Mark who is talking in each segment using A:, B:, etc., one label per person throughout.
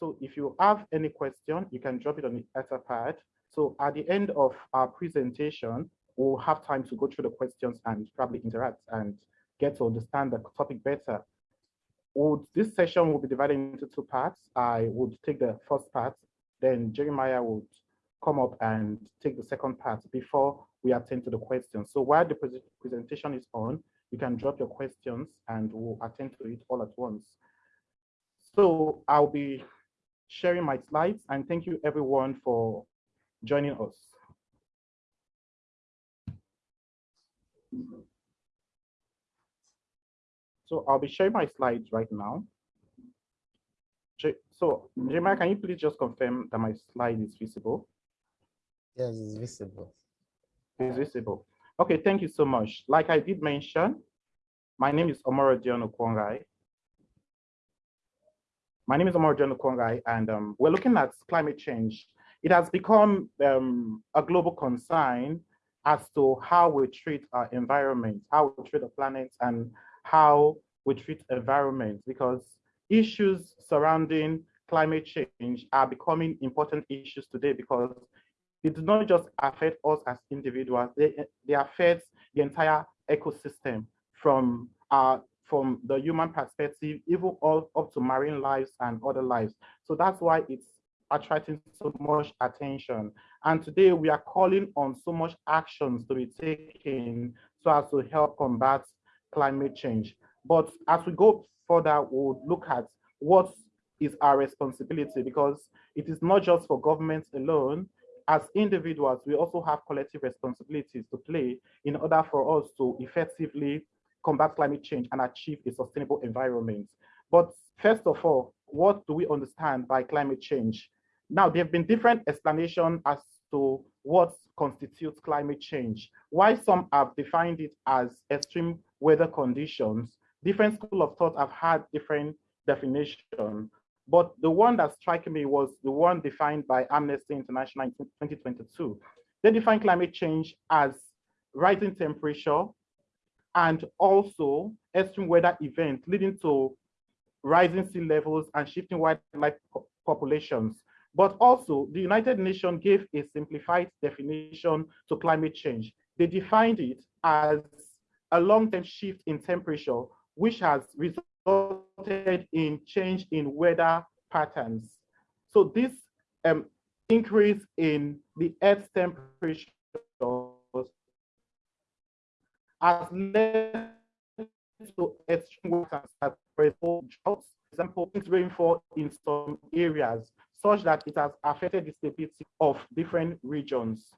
A: So if you have any question, you can drop it on the etherpad. So at the end of our presentation, we'll have time to go through the questions and probably interact and get to understand the topic better. Would, this session will be divided into two parts. I would take the first part, then Jeremiah would come up and take the second part before we attend to the questions. So while the pre presentation is on, you can drop your questions and we'll attend to it all at once. So I'll be sharing my slides and thank you everyone for joining us. So I'll be sharing my slides right now. So Jeremiah, can you please just confirm that my slide is visible?
B: Yes, it's visible.
A: It's visible. Okay, thank you so much. Like I did mention, my name is Omorodion. My name is Omorodion Okuonghae, and um, we're looking at climate change. It has become um, a global concern as to how we treat our environment, how we treat the planet, and how we treat environment, because issues surrounding climate change are becoming important issues today because it does not just affect us as individuals, they, they affect the entire ecosystem from uh, from the human perspective, even all up to marine lives and other lives. So that's why it's attracting so much attention. And today we are calling on so much actions to be taken so as to help combat climate change. But as we go further, we'll look at what is our responsibility because it is not just for governments alone, as individuals, we also have collective responsibilities to play in order for us to effectively combat climate change and achieve a sustainable environment. But first of all, what do we understand by climate change? Now, there have been different explanations as to what constitutes climate change. Why some have defined it as extreme weather conditions, different school of thought have had different definition. But the one that struck me was the one defined by Amnesty International in 2022. They define climate change as rising temperature and also extreme weather events leading to rising sea levels and shifting wildlife populations. But also, the United Nations gave a simplified definition to climate change. They defined it as a long-term shift in temperature, which has resulted in change in weather patterns. So this um, increase in the Earth's temperature has led to extreme weather for example, droughts, example, rainfall in some areas, such that it has affected the stability of different regions.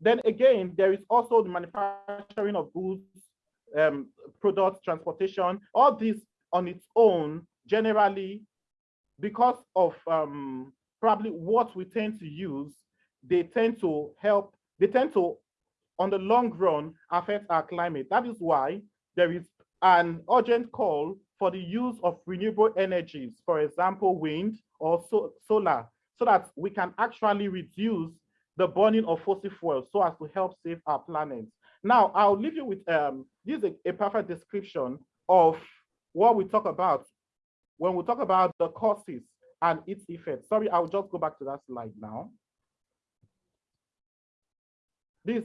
A: Then again, there is also the manufacturing of goods, um, products, transportation, all this on its own, generally, because of um, probably what we tend to use, they tend to help, they tend to, on the long run, affect our climate. That is why there is an urgent call for the use of renewable energies, for example, wind or so, solar, so that we can actually reduce the burning of fossil fuels so as to help save our planet. Now, I'll leave you with um, this is a, perfect description of what we talk about when we talk about the causes and its effects. Sorry, I'll just go back to that slide now. This,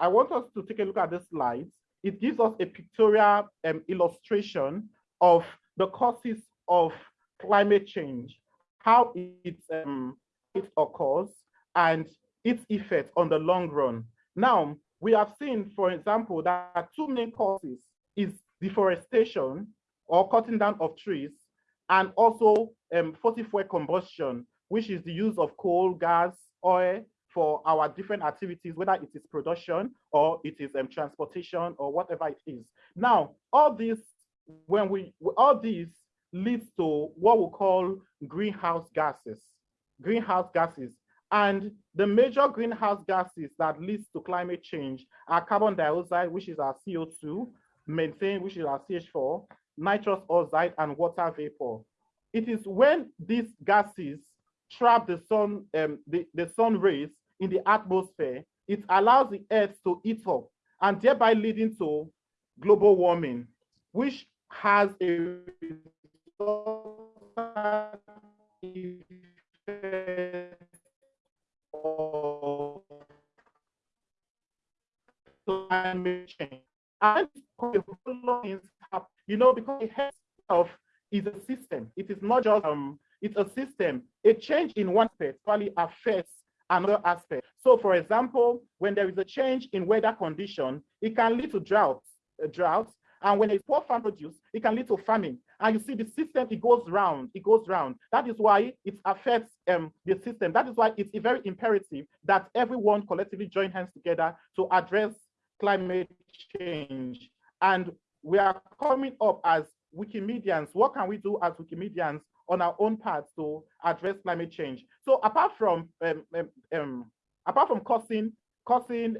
A: I want us to take a look at this slide. It gives us a pictorial um, illustration of the causes of climate change, how it, um, it occurs, and its effect on the long run. Now, we have seen, for example, that two main causes is deforestation or cutting down of trees, and also um, fossil fuel combustion, which is the use of coal, gas, oil for our different activities, whether it is production or it is um, transportation or whatever it is. Now, all these, when we, all these leads to what we call greenhouse gases. Greenhouse gases and the major greenhouse gases that leads to climate change are carbon dioxide, which is our CO2, methane, which is our CH4, nitrous oxide, and water vapor. It is when these gases trap the sun, um, the, the sun rays in the atmosphere, it allows the earth to heat up and thereby leading to global warming, which has a climate change. And you know, because the of is a system. It is not just um, it's a system. A change in one aspect probably affects another aspect. So, for example, when there is a change in weather condition, it can lead to droughts, uh, droughts. And when it's poor farm produce, it can lead to famine. And you see the system, it goes round, it goes round. That is why it affects um, the system. That is why it's very imperative that everyone collectively join hands together to address climate change. And we are coming up as Wikimedians. What can we do as Wikimedians on our own part to address climate change? So apart from um, um, um, apart from causing causing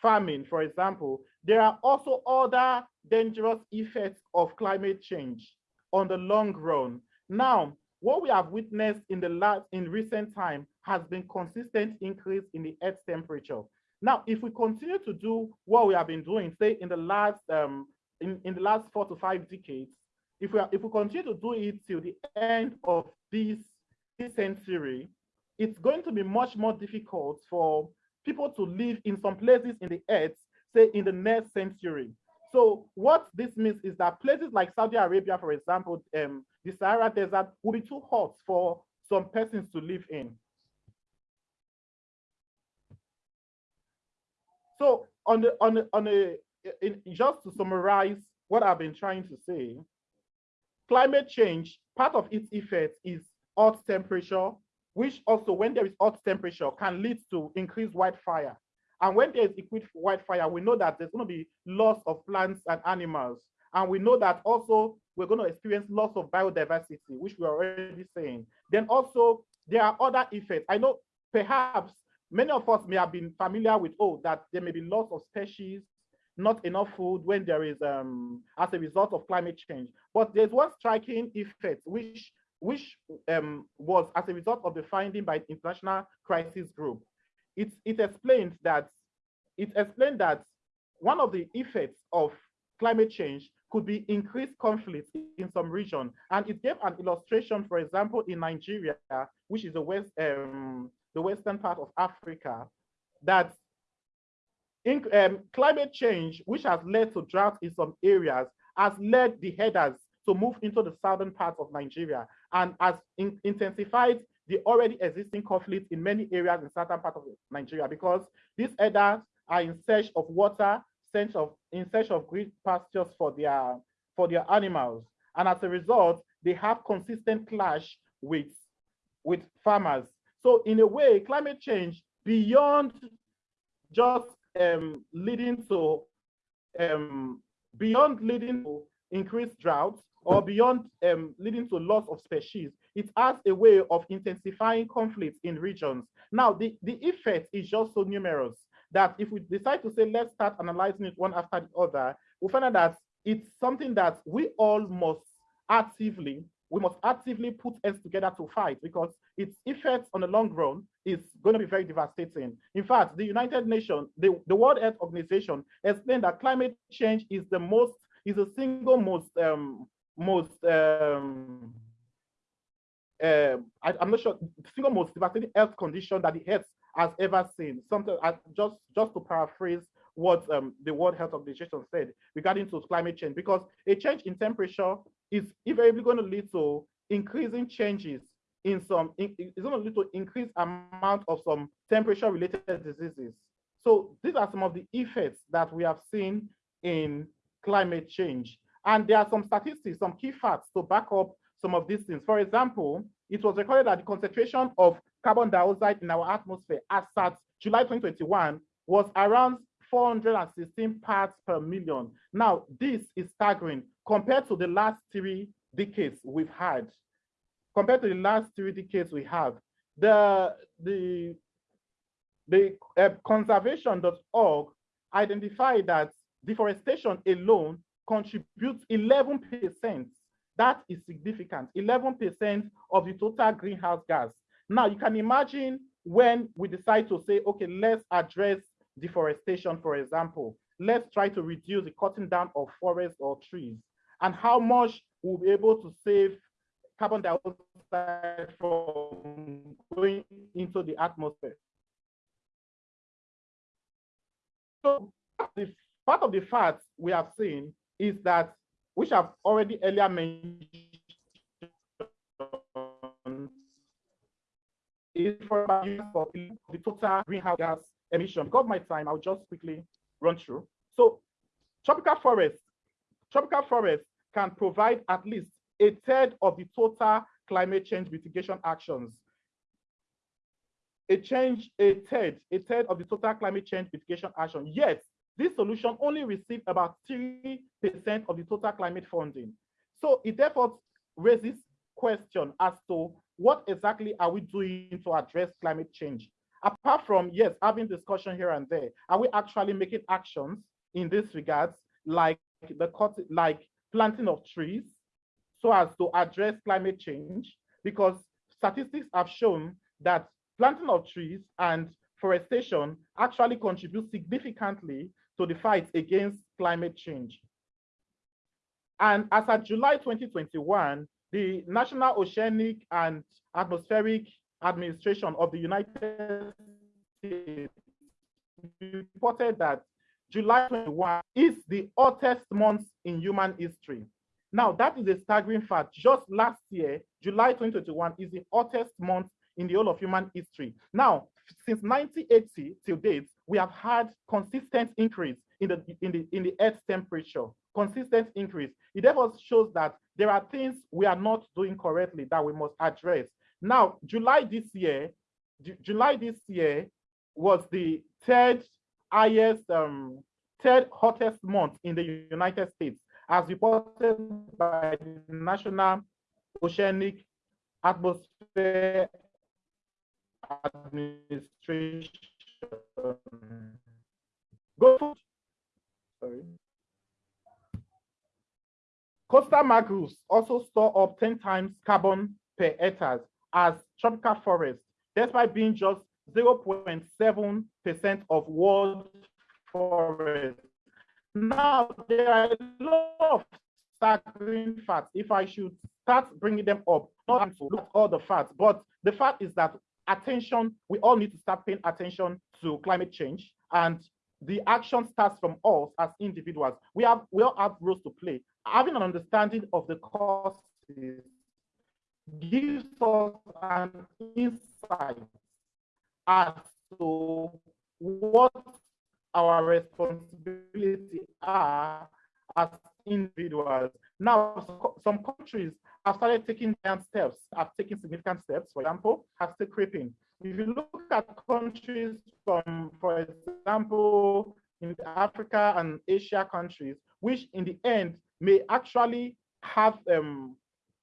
A: farming, for example, there are also other dangerous effects of climate change on the long run. Now, what we have witnessed in the last in recent time has been consistent increase in the Earth's temperature. Now, if we continue to do what we have been doing, say in the last um, in, in the last four to five decades, if we are, if we continue to do it till the end of this, this century, it's going to be much more difficult for people to live in some places in the earth, say in the next century. So what this means is that places like Saudi Arabia, for example, um, the Sahara Desert will be too hot for some persons to live in. So on the on the on a in, just to summarize what I've been trying to say, climate change, part of its effect is hot temperature, which also when there is hot temperature can lead to increased wildfire. And when there is increased wildfire, we know that there's going to be loss of plants and animals. And we know that also we're going to experience loss of biodiversity, which we're already saying. Then also there are other effects. I know perhaps Many of us may have been familiar with, oh, that there may be loss of species, not enough food when there is, um, as a result of climate change. But there's one striking effect, which, which um, was as a result of the finding by International Crisis Group. It, it explained that, it explained that one of the effects of climate change could be increased conflict in some region. And it gave an illustration, for example, in Nigeria, which is the west, um, the western part of Africa, that in, um, climate change, which has led to drought in some areas, has led the herders to move into the southern part of Nigeria and has in, intensified the already existing conflict in many areas in certain parts of Nigeria because these herders are in search of water, search of, in search of green pastures for their, for their animals. And as a result, they have consistent clash with, with farmers so in a way, climate change beyond just um, leading to um, beyond leading to increased droughts or beyond um, leading to loss of species, it has a way of intensifying conflicts in regions. Now, the, the effect is just so numerous that if we decide to say, let's start analyzing it one after the other, we find out that it's something that we all must actively, we must actively put heads together to fight because its effects on the long run is going to be very devastating. In fact, the United Nations, the, the World Health Organization explained that climate change is the most, is the single most, um, most, um, uh, I, am not sure, single most devastating health condition that the Earth has ever seen. Something uh, just just to paraphrase what um, the World Health Organization said regarding to climate change, because a change in temperature is invariably going to lead to increasing changes in some, it's going to lead to increased amount of some temperature related diseases. So these are some of the effects that we have seen in climate change. And there are some statistics, some key facts to back up some of these things. For example, it was recorded that the concentration of carbon dioxide in our atmosphere as at July 2021 was around 416 parts per million. Now, this is staggering compared to the last three decades we've had. Compared to the last three decades we have, the the the uh, conservation.org identified that deforestation alone contributes 11%. That is significant. 11% of the total greenhouse gas. Now you can imagine when we decide to say, okay, let's address deforestation, for example, let's try to reduce the cutting down of forests or trees and how much we'll be able to save carbon dioxide from going into the atmosphere. So the part of the facts we have seen is that, which I've already earlier mentioned, is for the total greenhouse gas emission. Because of my time, I'll just quickly run through. So tropical forests, tropical forests can provide at least a third of the total climate change mitigation actions. A change, a third, a third of the total climate change mitigation action. Yet, this solution only received about 3% of the total climate funding. So it therefore raises question as to what exactly are we doing to address climate change? apart from, yes, having discussion here and there, are we actually making actions in this regards, like the cut, like planting of trees, so as to address climate change? Because statistics have shown that planting of trees and forestation actually contribute significantly to the fight against climate change. And as of July 2021, the National Oceanic and Atmospheric administration of the United States reported that July 21 is the hottest month in human history. Now, that is a staggering fact. Just last year, July 2021 is the hottest month in the whole of human history. Now, since 1980 till date, we have had consistent increase in the in the in the Earth's temperature. Consistent increase. It therefore shows that there are things we are not doing correctly that we must address. Now, July this year, July this year was the third highest, um, third hottest month in the United States, as reported by the National Oceanic Atmosphere Administration. Go. Sorry. Coastal mangroves also store up 10 times carbon per hectare as tropical forests, despite being just 0.7% of world forests. Now, there are a lot of staggering facts. If I should start bringing them up, not to look at all the facts, but the fact is that attention, we all need to start paying attention to climate change and the action starts from us as individuals. We have we all have roles to play. Having an understanding of the causes gives us an insight as to what our responsibility are as individuals. Now, some countries have started taking giant steps, have taken significant steps, for example, have still creeping. If you look at countries some, for example, in Africa and Asia countries, which in the end may actually have um,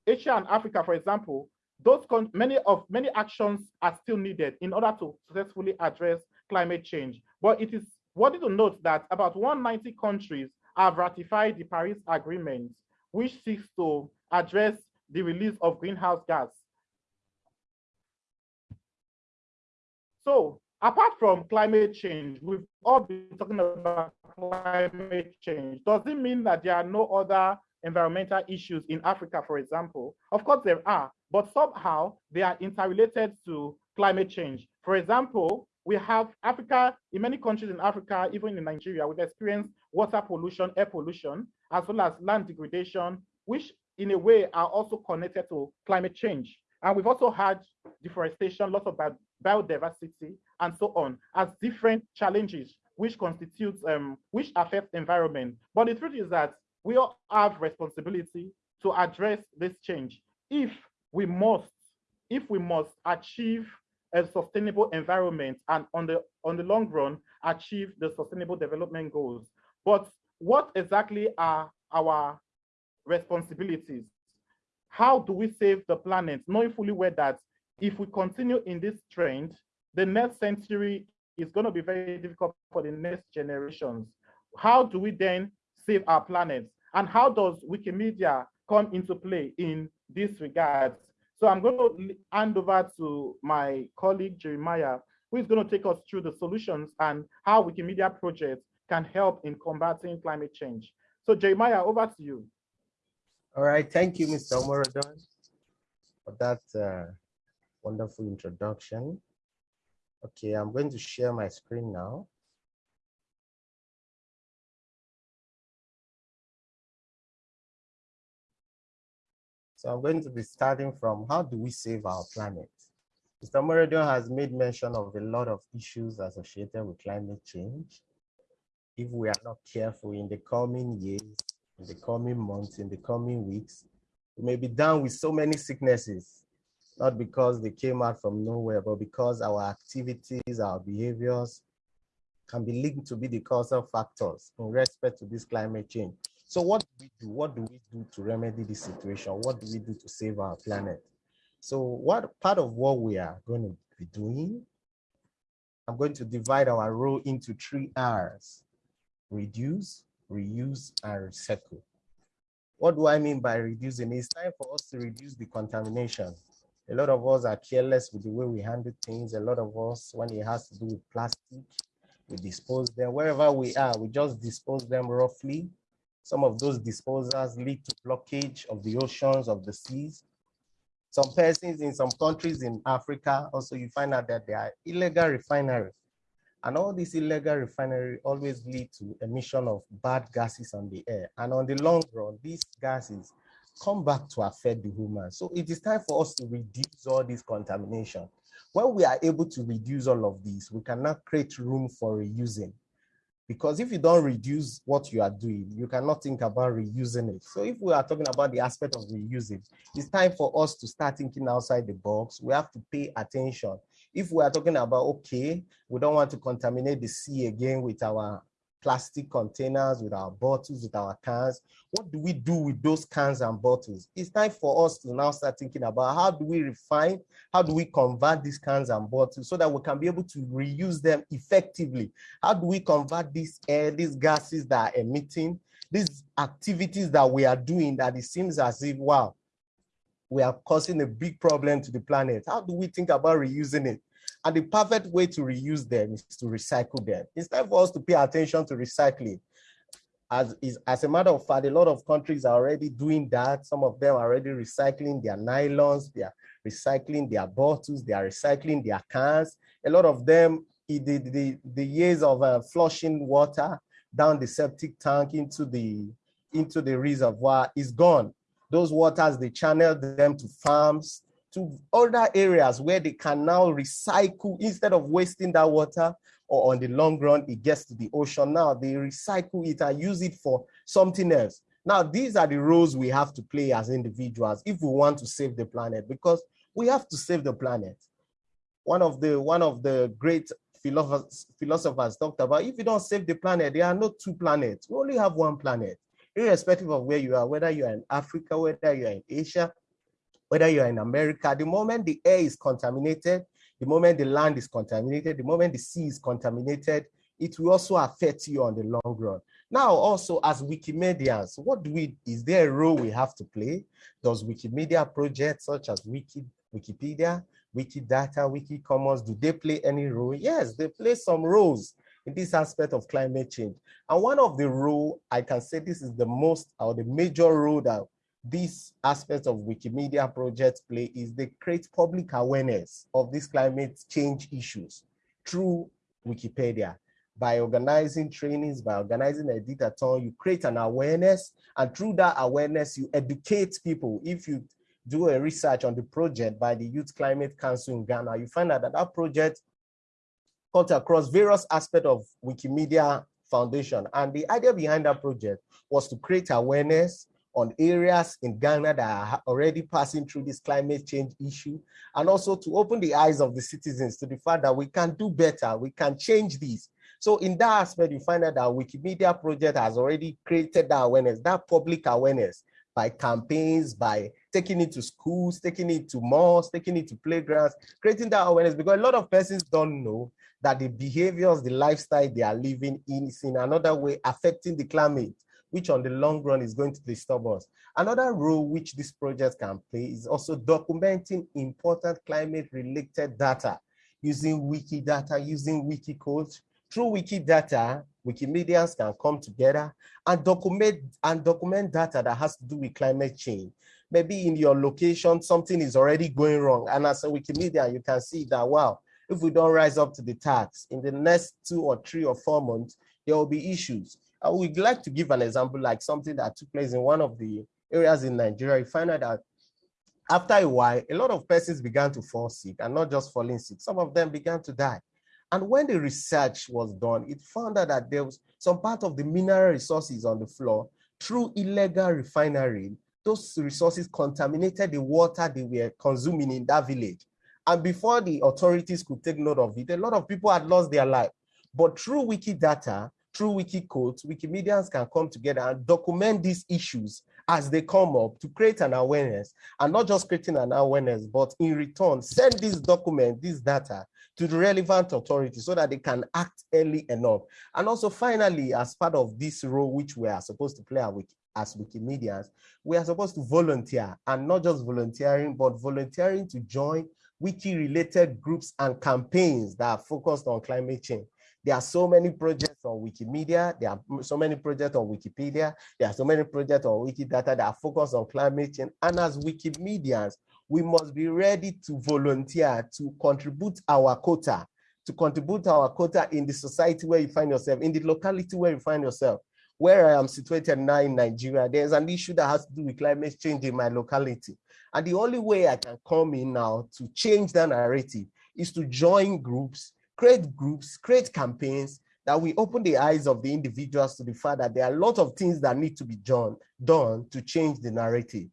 A: Asia and Africa, for example, those many of many actions are still needed in order to successfully address climate change. But it is worthy to note that about 190 countries have ratified the Paris Agreement, which seeks to address the release of greenhouse gas. So apart from climate change, we've all been talking about climate change. Does it mean that there are no other environmental issues in Africa, for example? Of course there are, but somehow they are interrelated to climate change. For example, we have Africa, in many countries in Africa, even in Nigeria, we've experienced water pollution, air pollution, as well as land degradation, which in a way are also connected to climate change. And we've also had deforestation, loss of biodiversity, and so on, as different challenges which constitutes, um, which affect environment. But the truth is that we all have responsibility to address this change if we must, if we must achieve a sustainable environment and on the on the long run achieve the sustainable development goals. But what exactly are our responsibilities? How do we save the planet, knowing fully well that if we continue in this trend, the next century is going to be very difficult for the next generations. How do we then save our planet? And how does Wikimedia come into play in this regard? So I'm going to hand over to my colleague Jeremiah, who is going to take us through the solutions and how Wikimedia projects can help in combating climate change. So Jeremiah, over to you.
B: All right, thank you, Mr. Omorodion, for that uh, wonderful introduction. Okay, I'm going to share my screen now. So I'm going to be starting from how do we save our planet? Mr. Omorodion has made mention of a lot of issues associated with climate change. If we are not careful in the coming years, in the coming months, in the coming weeks, we may be down with so many sicknesses, not because they came out from nowhere, but because our activities, our behaviors can be linked to be the causal factors in respect to this climate change. So what do we do? What do we do to remedy this situation? What do we do to save our planet? So what part of what we are going to be doing, I'm going to divide our role into three R's, reduce, reuse, and recycle. What do I mean by reducing? It's time for us to reduce the contamination. A lot of us are careless with the way we handle things. A lot of us, when it has to do with plastic, we dispose them. Wherever we are, we just dispose them roughly some of those disposals lead to blockage of the oceans, of the seas. Some persons in some countries in Africa, also you find out that there are illegal refineries. And all these illegal refineries always lead to emission of bad gases on the air. And on the long run, these gases come back to affect the human. So it is time for us to reduce all this contamination. When we are able to reduce all of these, we cannot create room for reusing. Because if you don't reduce what you are doing, you cannot think about reusing it. So if we are talking about the aspect of reusing, it's time for us to start thinking outside the box. We have to pay attention. If we are talking about, okay, we don't want to contaminate the sea again with our plastic containers, with our bottles, with our cans. What do we do with those cans and bottles? It's time for us to now start thinking about how do we refine, how do we convert these cans and bottles so that we can be able to reuse them effectively? How do we convert these air, these gases that are emitting, these activities that we are doing that it seems as if, wow, we are causing a big problem to the planet. How do we think about reusing it? And the perfect way to reuse them is to recycle them. Time for us to pay attention to recycling. As, is, as a matter of fact, a lot of countries are already doing that. Some of them are already recycling their nylons, they are recycling their bottles, they are recycling their cans. A lot of them, the, the, the years of uh, flushing water down the septic tank into the, into the reservoir is gone. Those waters, they channel them to farms, to other areas where they can now recycle instead of wasting that water or on the long run, it gets to the ocean. Now they recycle it and use it for something else. Now, these are the roles we have to play as individuals if we want to save the planet, because we have to save the planet. One of the, one of the great philosophers, philosophers talked about, if you don't save the planet, there are no two planets. We only have one planet, irrespective of where you are, whether you are in Africa, whether you are in Asia, whether you are in America. The moment the air is contaminated, the moment the land is contaminated, the moment the sea is contaminated, it will also affect you on the long run. Now, also as Wikimedians, what do we, is there a role we have to play? Does Wikimedia projects such as Wiki, Wikipedia, Wikidata, Wikicommons, do they play any role? Yes, they play some roles in this aspect of climate change. And one of the role, I can say this is the most or the major role that this aspect of Wikimedia projects play is they create public awareness of these climate change issues through Wikipedia. By organizing trainings, by organizing a editathon, you create an awareness, and through that awareness, you educate people. If you do a research on the project by the Youth Climate Council in Ghana, you find out that that project cut across various aspects of Wikimedia Foundation. And the idea behind that project was to create awareness on areas in Ghana that are already passing through this climate change issue, and also to open the eyes of the citizens to the fact that we can do better, we can change this. So in that aspect, you find out that Wikimedia project has already created that awareness, that public awareness by campaigns, by taking it to schools, taking it to malls, taking it to playgrounds, creating that awareness because a lot of persons don't know that the behaviors, the lifestyle they are living in is in another way affecting the climate, which on the long run is going to disturb us. Another role which this project can play is also documenting important climate related data using Wikidata, using Wikicode. Through Wikidata, Wikimedians can come together and document and document data that has to do with climate change. Maybe in your location, something is already going wrong. And as a Wikimedia, you can see that, wow, if we don't rise up to the task in the next two or three or four months, there will be issues. I would like to give an example like something that took place in one of the areas in Nigeria. You find out that after a while, a lot of persons began to fall sick and not just falling sick. Some of them began to die. And when the research was done, it found out that there was some part of the mineral resources on the floor through illegal refinery. Those resources contaminated the water they were consuming in that village. And before the authorities could take note of it, a lot of people had lost their life. But through Wikidata, through Wikicodes, Wikimedians can come together and document these issues as they come up to create an awareness and not just creating an awareness, but in return, send this document, this data to the relevant authorities so that they can act early enough. And also finally, as part of this role which we are supposed to play as Wikimedians, we are supposed to volunteer and not just volunteering, but volunteering to join wiki-related groups and campaigns that are focused on climate change. There are so many projects on Wikimedia. There are so many projects on Wikipedia. There are so many projects on Wikidata that are focused on climate change. And as Wikimedians, we must be ready to volunteer to contribute our quota, to contribute our quota in the society where you find yourself, in the locality where you find yourself. Where I am situated now in Nigeria, there's an issue that has to do with climate change in my locality. And the only way I can come in now to change that narrative is to join groups, create groups, create campaigns that we open the eyes of the individuals to the fact that there are a lot of things that need to be done, done to change the narrative.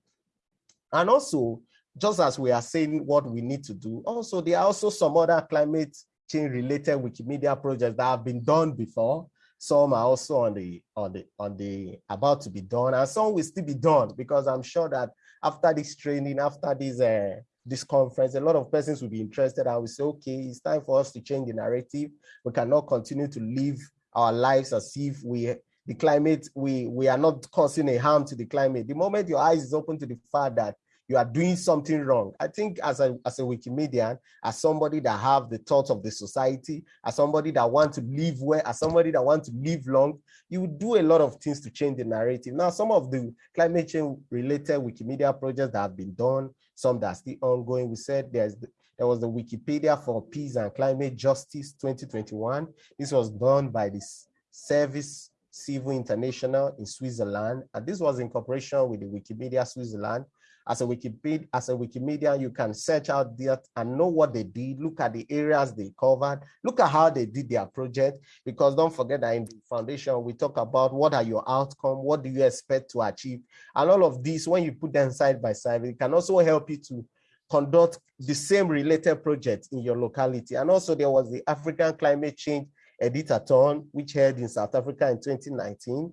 B: And also, just as we are saying what we need to do, also there are also some other climate change related Wikimedia projects that have been done before. Some are also on the on the on the about to be done, and some will still be done because I'm sure that after this training, after this uh, this conference, a lot of persons will be interested and will say, okay, it's time for us to change the narrative. We cannot continue to live our lives as if we the climate we we are not causing a harm to the climate. The moment your eyes is open to the fact that you are doing something wrong. I think as a as a Wikimedian, as somebody that have the thoughts of the society, as somebody that want to live well, as somebody that want to live long, you would do a lot of things to change the narrative. Now, some of the climate change related Wikimedia projects that have been done, some that are still ongoing. We said there's the, there was the Wikipedia for Peace and Climate Justice 2021. This was done by this Service Civil International in Switzerland, and this was in cooperation with the Wikimedia Switzerland as a Wikipedia, as a Wikimedia, you can search out that and know what they did, look at the areas they covered, look at how they did their project. Because don't forget that in the foundation, we talk about what are your outcome, what do you expect to achieve, and all of these. When you put them side by side, it can also help you to conduct the same related projects in your locality. And also there was the African Climate Change Editathon, which held in South Africa in 2019.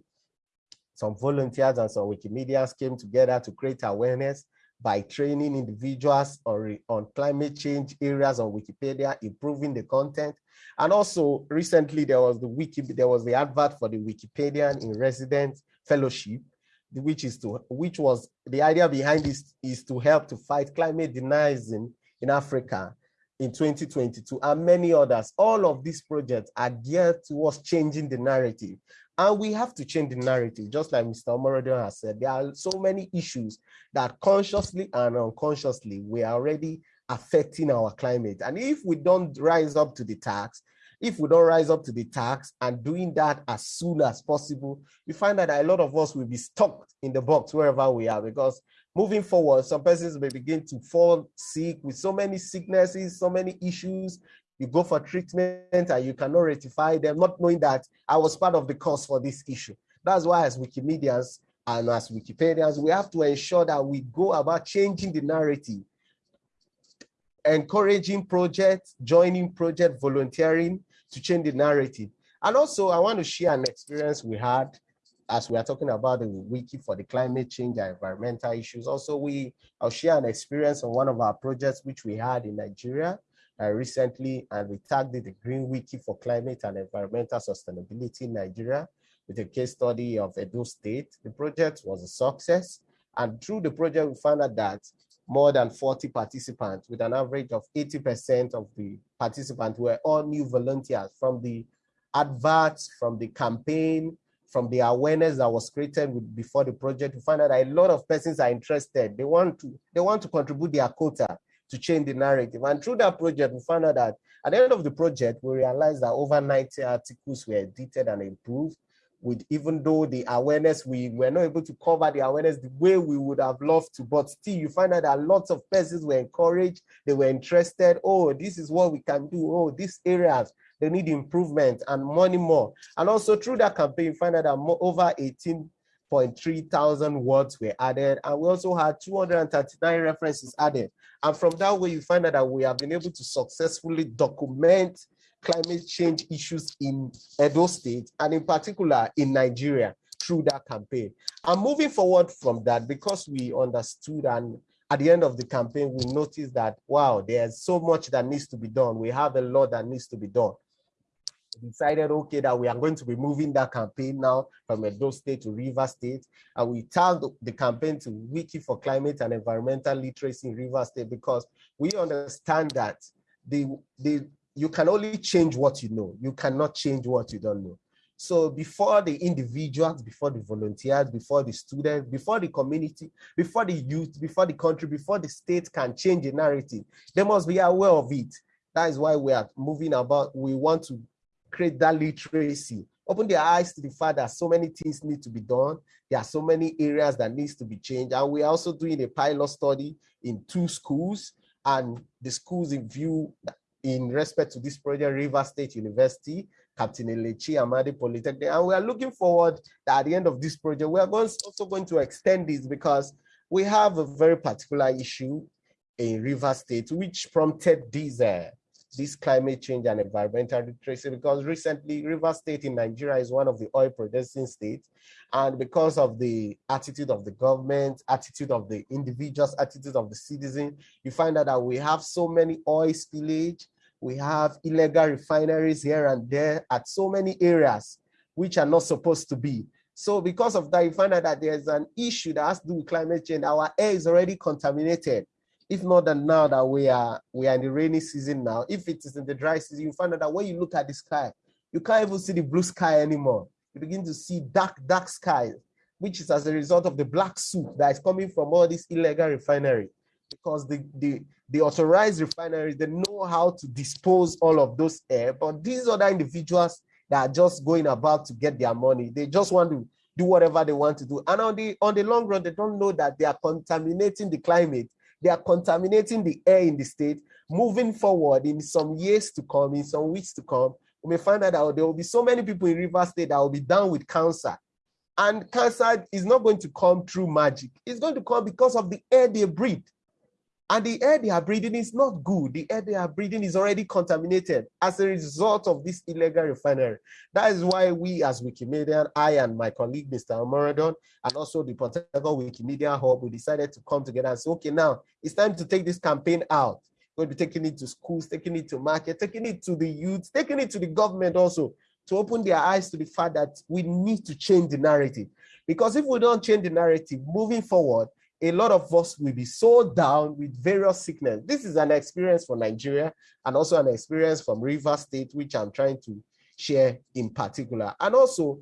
B: Some volunteers and some Wikimedians came together to create awareness by training individuals on, on climate change areas on Wikipedia, improving the content. And also recently there was the wiki, there was the advert for the Wikipedian in residence fellowship, which is to which was the idea behind this is to help to fight climate denialism in Africa in 2022 and many others. All of these projects are geared towards changing the narrative. And we have to change the narrative, just like Mr. Omorodion has said. There are so many issues that consciously and unconsciously we are already affecting our climate. And if we don't rise up to the tax, if we don't rise up to the tax and doing that as soon as possible, we find that a lot of us will be stuck in the box wherever we are because moving forward, some persons may begin to fall sick with so many sicknesses, so many issues. You go for treatment and you cannot rectify them, not knowing that I was part of the cause for this issue. That's why as Wikimedians and as Wikipedians, we have to ensure that we go about changing the narrative encouraging projects, joining project, volunteering to change the narrative. And also I want to share an experience we had as we are talking about the wiki for the climate change and environmental issues. Also, we I'll share an experience on one of our projects which we had in Nigeria uh, recently, and we tagged the Green Wiki for Climate and Environmental Sustainability in Nigeria with a case study of Edo State. The project was a success, and through the project, we found out that more than 40 participants with an average of 80% of the participants were all new volunteers from the adverts, from the campaign, from the awareness that was created with, before the project. We find out that a lot of persons are interested. They want to, they want to contribute their quota to change the narrative. And through that project, we found out that at the end of the project, we realized that over 90 articles were edited and improved with even though the awareness, we were not able to cover the awareness the way we would have loved to, but still you find out that lots of persons were encouraged, they were interested, oh, this is what we can do, oh, these areas, they need improvement and money more. And also through that campaign, you find out that more, over 18.3 thousand words were added, and we also had 239 references added. And from that way, you find out that we have been able to successfully document climate change issues in Edo State and in particular in Nigeria through that campaign. And moving forward from that, because we understood and at the end of the campaign, we noticed that, wow, there's so much that needs to be done. We have a lot that needs to be done. Decided, okay, that we are going to be moving that campaign now from Edo State to River State. And we tagged the campaign to Wiki for Climate and Environmental Literacy in River State because we understand that the, the you can only change what you know. You cannot change what you don't know. So before the individuals, before the volunteers, before the students, before the community, before the youth, before the country, before the state can change the narrative, they must be aware of it. That is why we are moving about. We want to create that literacy, open their eyes to the fact that so many things need to be done. There are so many areas that needs to be changed. And we're also doing a pilot study in two schools and the schools in view in respect to this project, River State University, Captain Elechi Amadi Polytechnic. And we are looking forward that at the end of this project, we are going, also going to extend this because we have a very particular issue in River State, which prompted this, uh, this climate change and environmental literacy because recently River State in Nigeria is one of the oil producing states. And because of the attitude of the government, attitude of the individuals, attitude of the citizen, you find out that we have so many oil spillage, we have illegal refineries here and there at so many areas which are not supposed to be. So because of that, you find out that there's an issue that has to do with climate change. Our air is already contaminated. If not that now that we are we are in the rainy season now, if it is in the dry season, you find out that when you look at the sky, you can't even see the blue sky anymore. You begin to see dark, dark skies, which is as a result of the black soup that is coming from all these illegal refinery because the, the, the authorized refineries, they know how to dispose all of those air, but these other individuals that are just going about to get their money, they just want to do whatever they want to do. And on the, on the long run, they don't know that they are contaminating the climate. They are contaminating the air in the state. Moving forward in some years to come, in some weeks to come, we may find out that there will be so many people in River State that will be down with cancer. And cancer is not going to come through magic. It's going to come because of the air they breathe. And the air they are breathing is not good. The air they are breathing is already contaminated as a result of this illegal refinery. That is why we as Wikimedia, I and my colleague, Mr. Omorodion, and also the Port Wikimedia Hub, we decided to come together and say, okay, now it's time to take this campaign out. We'll be taking it to schools, taking it to market, taking it to the youth, taking it to the government also to open their eyes to the fact that we need to change the narrative. Because if we don't change the narrative moving forward, a lot of us will be so down with various sickness. This is an experience for Nigeria and also an experience from River State, which I'm trying to share in particular. And also,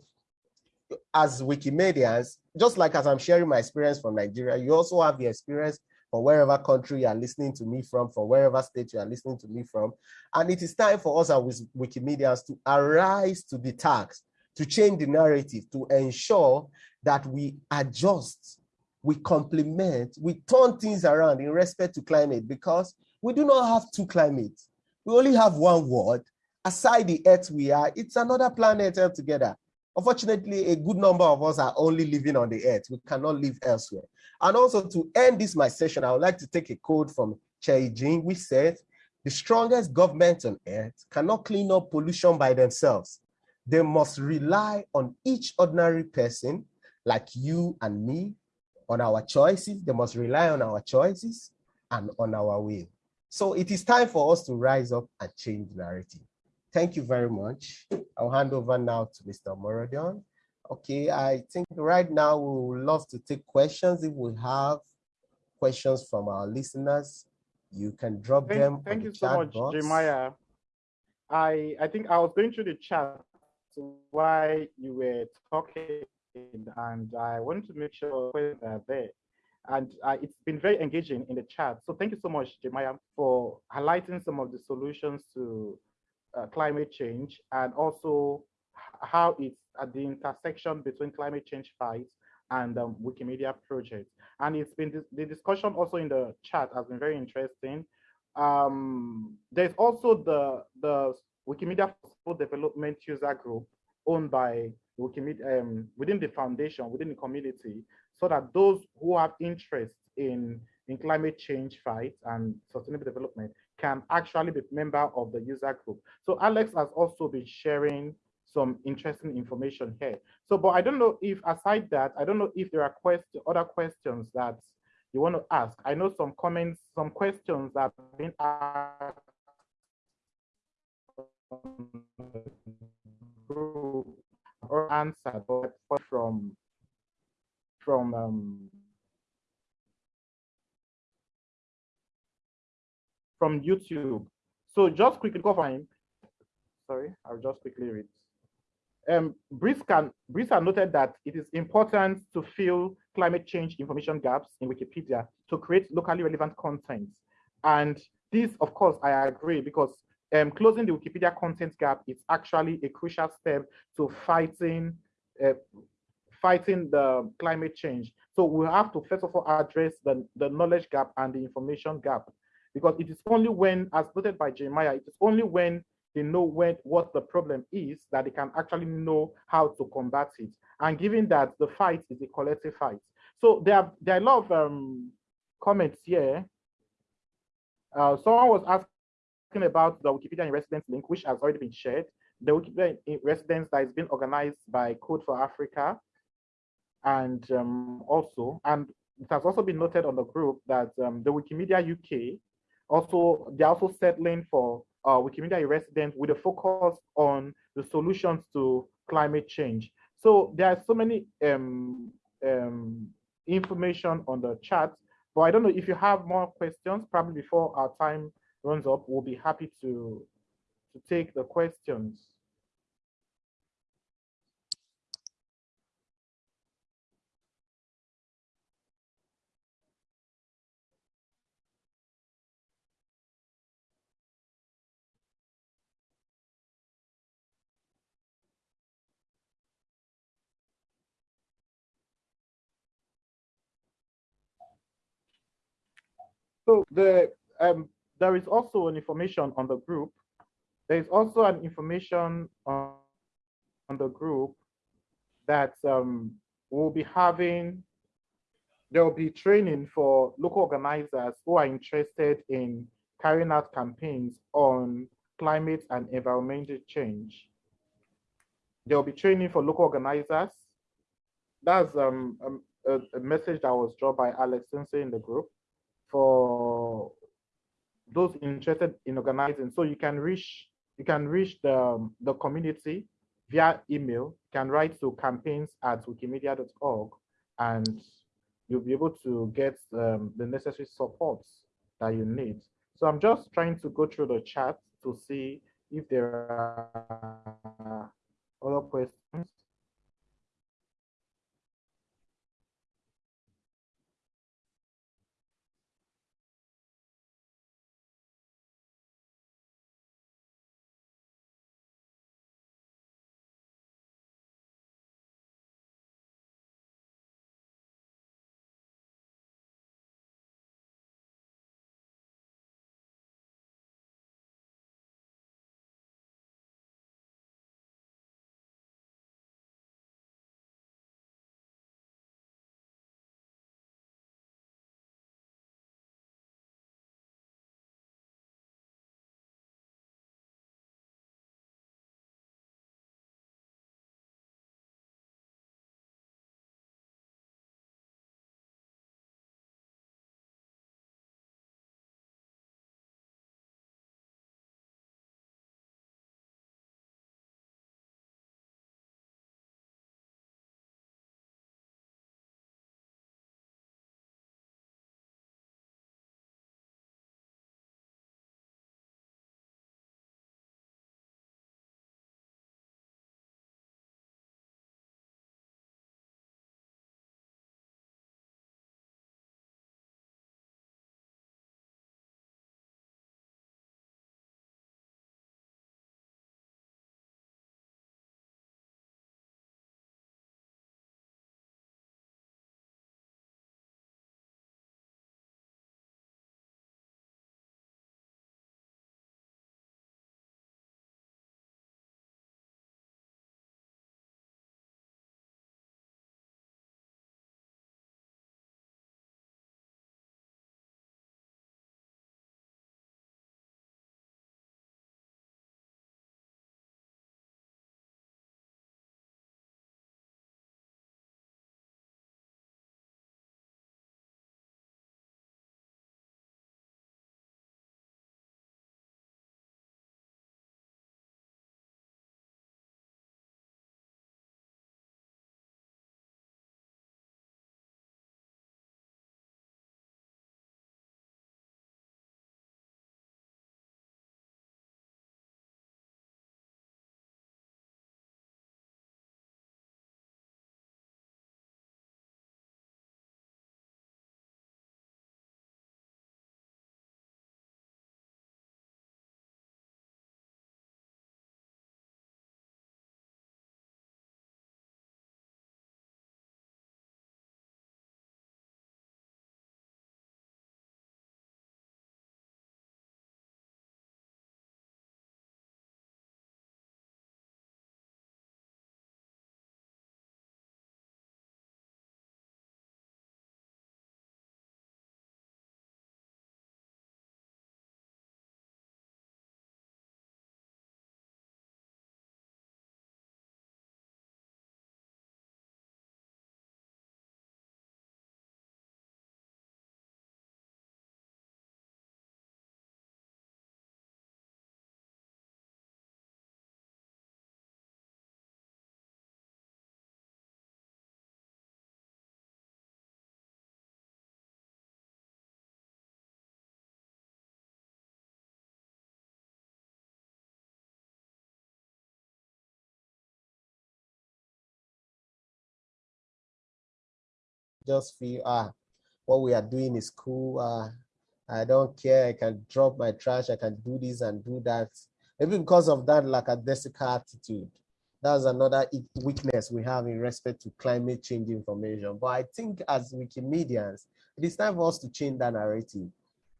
B: as Wikimedians, just like as I'm sharing my experience from Nigeria, you also have the experience from wherever country you are listening to me from, from wherever state you are listening to me from. And it is time for us as Wikimedians to arise to the task, to change the narrative, to ensure that we adjust we complement, we turn things around in respect to climate because we do not have two climates. We only have one world. Aside the earth we are, it's another planet altogether. Unfortunately, a good number of us are only living on the earth. We cannot live elsewhere. And also to end this my session, I would like to take a quote from Chai Jing, which says, the strongest governments on earth cannot clean up pollution by themselves. They must rely on each ordinary person like you and me on our choices. They must rely on our choices and on our will. So it is time for us to rise up and change narrative. Thank you very much. I'll hand over now to Mr. Omorodion. Okay, I think right now we would love to take questions. If we have questions from our listeners, you can drop
A: thank,
B: them.
A: Thank you so much, box. Jeremiah. I I think I was going through the chat while you were talking and I want to make sure they're there. And uh, it's been very engaging in the chat. So thank you so much, Jeremiah, for highlighting some of the solutions to uh, climate change and also how it's at the intersection between climate change fights and um, Wikimedia project. And it's been the discussion also in the chat has been very interesting. Um, there's also the the Wikimedia for Development user group owned by Wikimedia, um, within the foundation, within the community, so that those who have interest in, in climate change fight and sustainable development can actually be member of the user group. So Alex has also been sharing some interesting information here. So, but I don't know if aside that, I don't know if there are question, other questions that you want to ask. I know some comments, some questions that have been asked or answer but from from um, from YouTube. So just quickly go find. Sorry, I'll just quickly read. Um, Briska, Briska noted that it is important to fill climate change information gaps in Wikipedia to create locally relevant content. And this, of course, I agree because um, closing the Wikipedia content gap is actually a crucial step to fighting uh, fighting the climate change. So we have to first of all address the, the knowledge gap and the information gap, because it is only when, as noted by Jeremiah, it is only when they know when, what the problem is that they can actually know how to combat it. And given that the fight is a collective fight. So there are, there are a lot of um, comments here. Uh, someone was asking about the Wikipedia in Residence link, which has already been shared. The Wikipedia in Residence that is being organized by Code for Africa. And um, also, and it has also been noted on the group that um, the Wikimedia UK also, they're also settling for uh, Wikimedia Residence with a focus on the solutions to climate change. So there are so many um, um, information on the chat, but I don't know if you have more questions, probably before our time runs up, we'll be happy to, to take the questions. So the um, there is also an information on the group. There is also an information on, on the group that um, we'll be having there will be training for local organizers who are interested in carrying out campaigns on climate and environmental change. There will be training for local organizers. That's um, um a, a, message that was dropped by Alex Stinson in the group for those interested in organizing. So you can reach you can reach the, the community via email, can write to campaigns at wikimedia.org and you'll be able to get um, the necessary support that you need. So I'm just trying to go through the chat to see if there are other questions.
B: Just feel, ah, what we are doing is cool. Uh, I don't care. I can drop my trash. I can do this and do that. Maybe because of that lackadaisical attitude. That's another weakness we have in respect to climate change information. But I think as Wikimedians, it is time for us to change that narrative.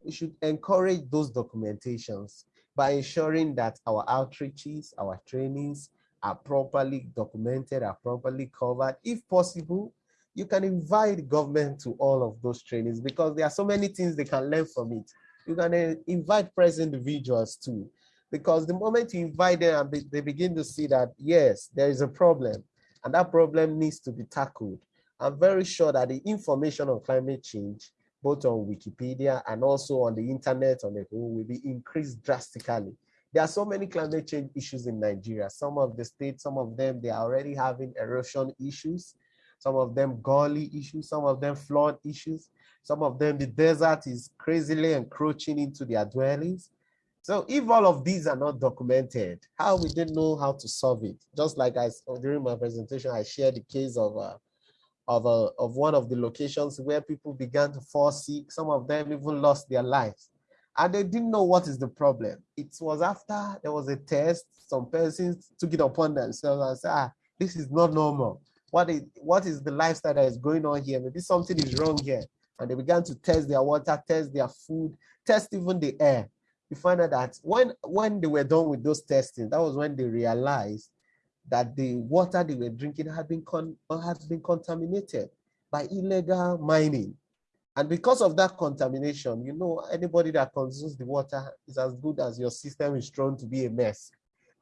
B: We should encourage those documentations by ensuring that our outreaches, our trainings are properly documented, are properly covered. If possible, you can invite government to all of those trainings because there are so many things they can learn from it. You can uh, invite press individuals too, because the moment you invite them, they begin to see that, yes, there is a problem and that problem needs to be tackled. I'm very sure that the information on climate change, both on Wikipedia and also on the internet on the whole, will be increased drastically. There are so many climate change issues in Nigeria. Some of the states, some of them, they are already having erosion issues. Some of them gully issues, some of them flood issues. Some of them, the desert is crazily encroaching into their dwellings. So if all of these are not documented, how we didn't know how to solve it? Just like I during my presentation, I shared the case of uh, of uh, of one of the locations where people began to fall sick. Some of them even lost their lives, and they didn't know what is the problem. It was after there was a test. Some persons took it upon themselves and said, "Ah, this is not normal. What is what is the lifestyle that is going on here? Maybe something is wrong here." And they began to test their water, test their food, test even the air you find out that when when they were done with those testing, that was when they realized that the water they were drinking had been con- had been contaminated by illegal mining. And because of that contamination, you know, anybody that consumes the water is as good as your system is shown to be a mess.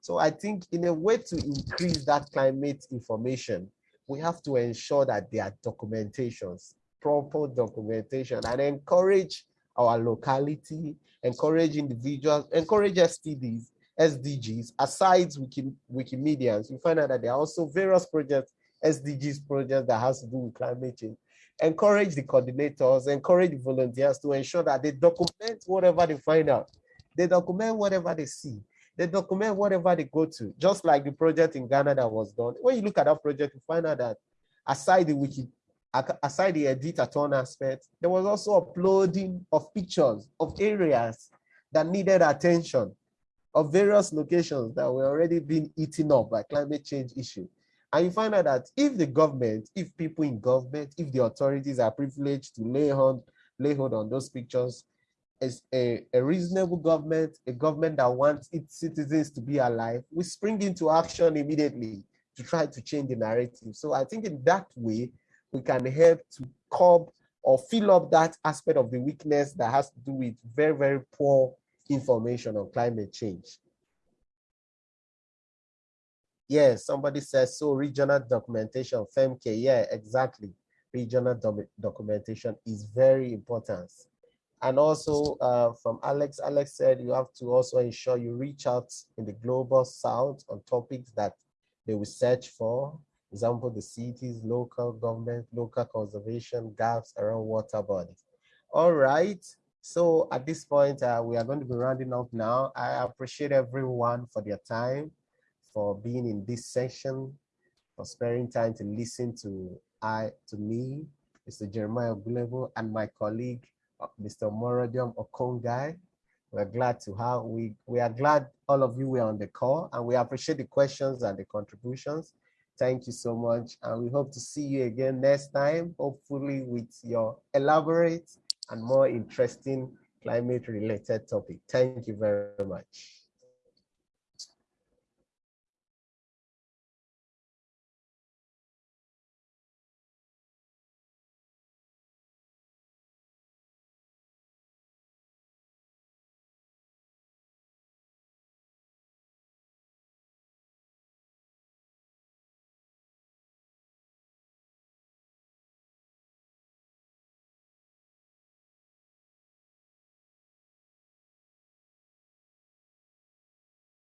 B: So I think in a way to increase that climate information, we have to ensure that there are documentations, proper documentation, and encourage our locality, encourage individuals, encourage STDs, SDGs, aside Wiki, Wikimedians, you find out that there are also various projects, SDGs projects that has to do with climate change. Encourage the coordinators, encourage volunteers to ensure that they document whatever they find out. They document whatever they see. They document whatever they go to, just like the project in Ghana that was done. When you look at that project, you find out that aside the wiki, aside the edit-a-thon aspect, there was also uploading of pictures of areas that needed attention of various locations that were already being eaten up by climate change issue. And you find out that if the government, if people in government, if the authorities are privileged to lay hold, lay hold on those pictures, a, a reasonable government, a government that wants its citizens to be alive, we spring into action immediately to try to change the narrative. So I think in that way, we can help to curb or fill up that aspect of the weakness that has to do with very, very poor information on climate change. Yes, somebody says, so regional documentation, FEMK, yeah, exactly. Regional documentation is very important. And also uh, from Alex, Alex said you have to also ensure you reach out in the global south on topics that they will search for example, the cities, local government, local conservation, gaps around water bodies. All right, so at this point, uh, we are going to be rounding up now. I appreciate everyone for their time, for being in this session, for sparing time to listen to I to me, Mr. Jeremiah Gulebo, and my colleague, Mr. Omorodion Okuonghae. We're glad to have, we, we are glad all of you were on the call and we appreciate the questions and the contributions. Thank you so much. And we hope to see you again next time, hopefully with your elaborate and more interesting climate related topic. Thank you very much.